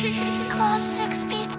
Club six Beats.